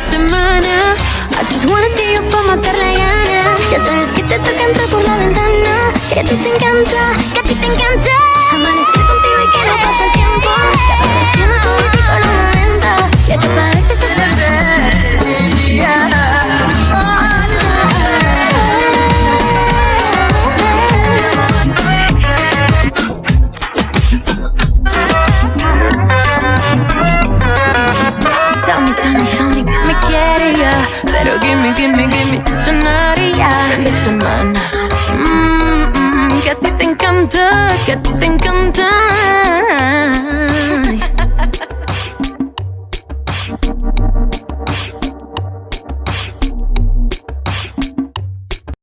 semana. I just wanna see you pa' matar la gana. Ya sabes que te toca entrar por la ventana. Que a ti te encanta, me, me quiere ya. Pero gimme, gimme, gimme just tonight ya. Fin de semana mm, mm, Que a ti te encanta, que a ti te encanta